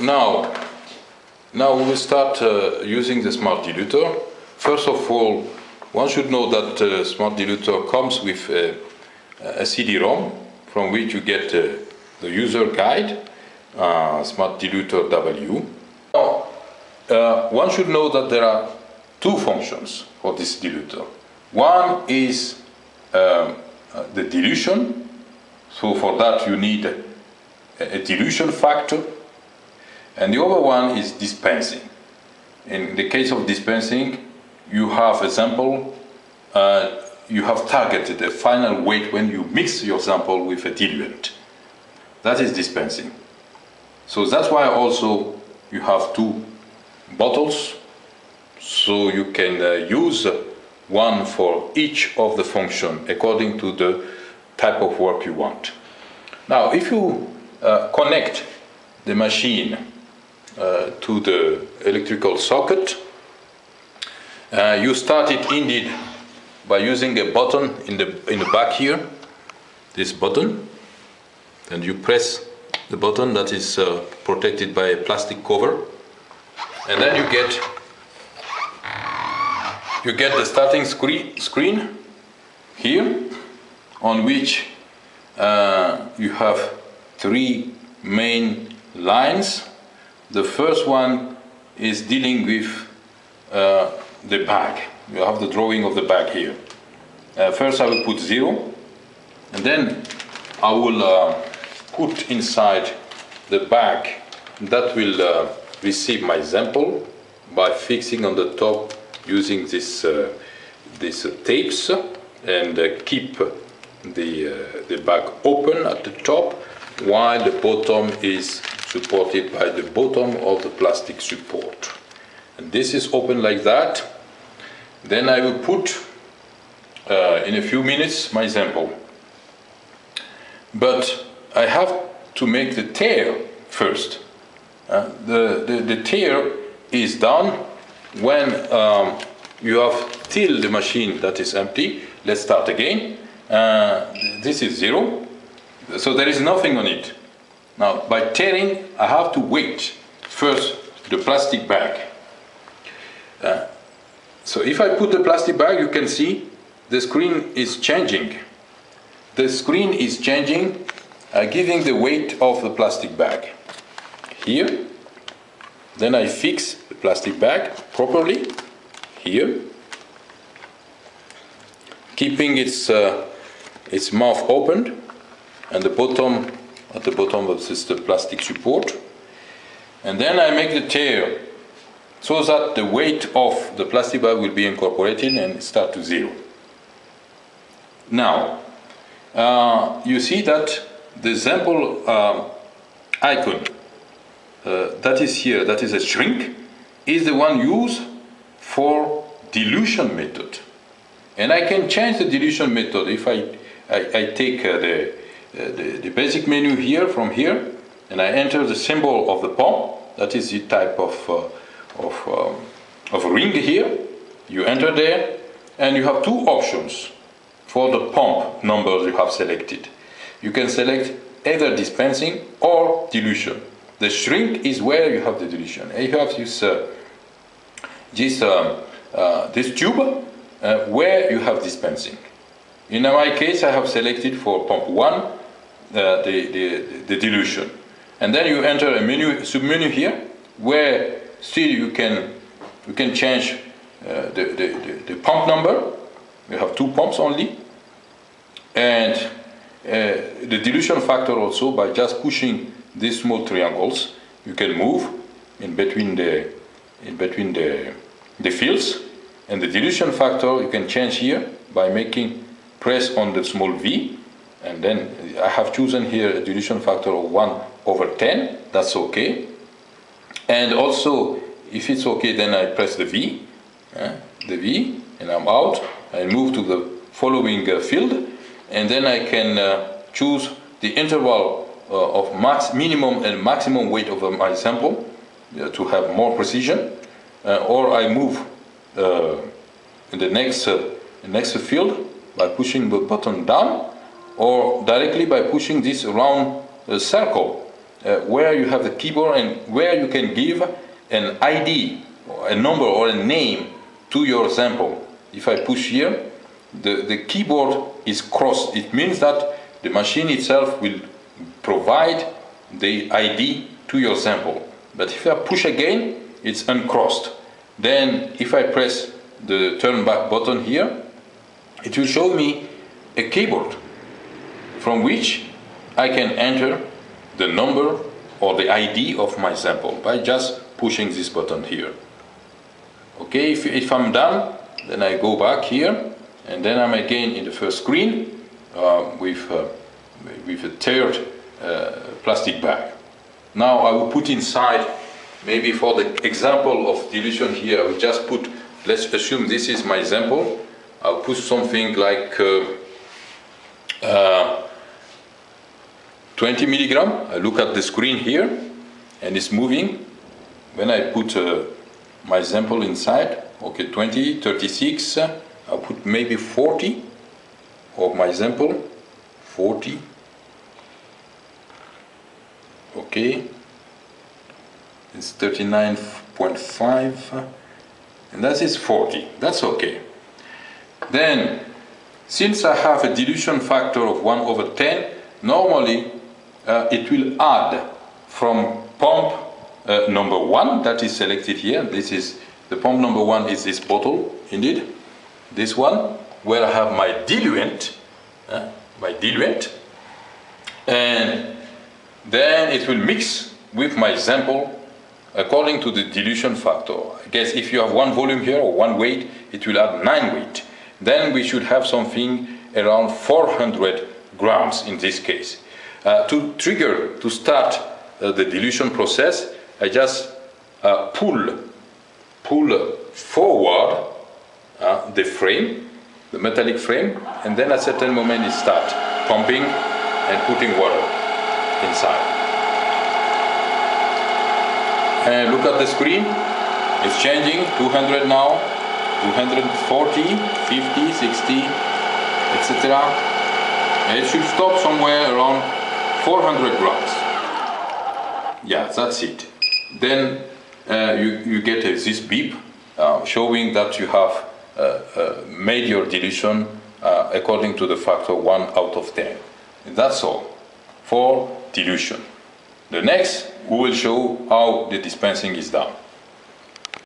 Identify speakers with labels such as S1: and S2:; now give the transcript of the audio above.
S1: now, now we will start uh, using the smart diluter. First of all, one should know that uh, smart diluter comes with uh, a CD-ROM from which you get uh, the user guide, uh, smart diluter W. Now, uh, one should know that there are two functions for this diluter. One is um, the dilution, so for that you need a, a dilution factor, and the other one is dispensing. In the case of dispensing, you have a sample, uh, you have targeted a final weight when you mix your sample with a diluent. That is dispensing. So that's why also you have two bottles, so you can uh, use one for each of the function according to the type of work you want. Now, if you uh, connect the machine uh, to the electrical socket, uh, you start it indeed by using a button in the, in the back here, this button, and you press the button that is uh, protected by a plastic cover, and then you get you get the starting screen, screen here on which uh, you have three main lines. The first one is dealing with uh, the bag. You have the drawing of the bag here. Uh, first I will put zero and then I will uh, put inside the bag that will uh, receive my sample by fixing on the top using this, uh, these tapes and uh, keep the, the bag open at the top while the bottom is supported by the bottom of the plastic support. And this is open like that. Then I will put uh, in a few minutes my sample. But I have to make the tare first. Uh, the, the, the tare is done when um, you have still the machine that is empty, let's start again. Uh, this is zero, so there is nothing on it. Now, by taring, I have to wait first the plastic bag. Uh, so if I put the plastic bag, you can see the screen is changing. The screen is changing, uh, giving the weight of the plastic bag. Here, then I fix the plastic bag properly here, keeping its, uh, its mouth opened and the bottom, at the bottom of this the plastic support. And then I make the tare so that the weight of the plastic bag will be incorporated and start to zero. Now, uh, you see that the sample uh, icon uh, that is here, that is a shrink, is the one used for dilution method. And I can change the dilution method if I, I, I take uh, the, the, the, basic menu here from here and I enter the symbol of the pump, that is the type of, uh, of, um, of ring here. You enter there and you have two options for the pump numbers you have selected. You can select either dispensing or dilution. The shrink is where you have the dilution. And you have this, uh, this, um, uh, this tube uh, where you have dispensing. In my case, I have selected for pump 1 uh, the, the, the, dilution. And then you enter a menu, submenu here where still you can, you can change uh, the, the, the, pump number. You have two pumps only. And uh, the dilution factor also by just pushing these small triangles you can move in between the in between the the fields and the dilution factor you can change here by making press on the small v and then I have chosen here a dilution factor of 1 over 10 that's okay. And also if it's okay then I press the V uh, the V and I'm out. I move to the following uh, field and then I can uh, choose the interval uh, of max minimum and maximum weight of my sample uh, to have more precision. Uh, or I move in the next, next field by pushing the button down or directly by pushing this round circle uh, where you have the keyboard and where you can give an ID, a number or a name to your sample. If I push here, the, the keyboard is crossed. It means that the machine itself will provide the ID to your sample. But if I push again, it's uncrossed. Then if I press the turn back button here, it will show me a keyboard from which I can enter the number or the ID of my sample by just pushing this button here. Okay, if, if I'm done, then I go back here and then I'm again in the first screen uh, with, uh, with a third uh, plastic bag. Now I will put inside, maybe for the example of dilution here, I will just put, let's assume this is my example, I'll put something like uh, uh, 20 milligram. I look at the screen here and it's moving. When I put uh, my sample inside, okay, 20, 36, I'll put maybe 40 of my sample, 40, okay, it's 39.5, and that is 40, that's okay. Then, since I have a dilution factor of 1 over 10, normally uh, it will add from pump uh, number 1 that is selected here, this is, the pump number 1 is this bottle, indeed, this one, where I have my diluent, uh, my diluent, and then it will mix with my sample according to the dilution factor. I guess if you have one volume here or one weight, it will add nine weight. Then we should have something around 400 grams in this case. Uh, to trigger, to start uh, the dilution process, I just uh, pull, pull forward uh, the frame, the metallic frame, and then at a certain moment it starts pumping and putting water inside. And look at the screen, it's changing, 200 now, 240, 50, 60, etc. It should stop somewhere around 400 grams. Yeah, that's it. Then uh, you, you get a, this beep uh, showing that you have uh, uh, made your dilution uh, according to the factor 1 out of 10. That's all for dilution. The next, we will show how the dispensing is done.